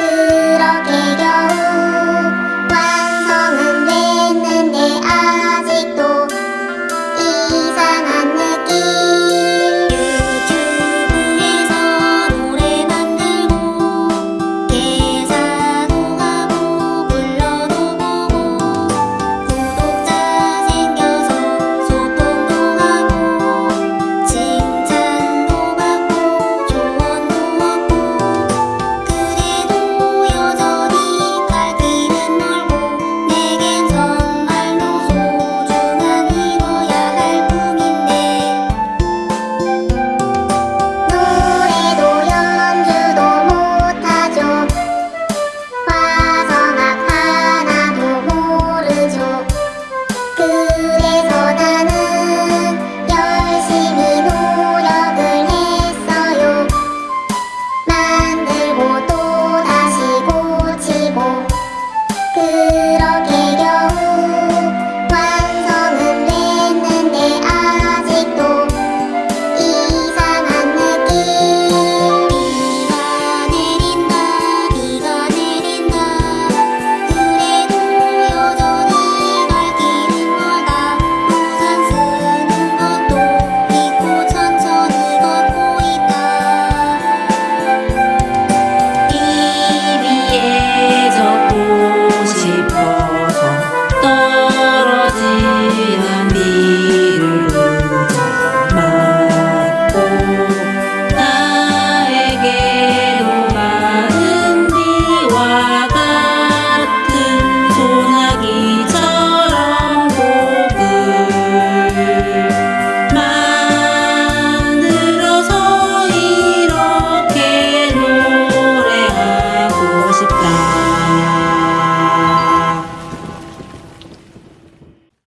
그렇게 겨우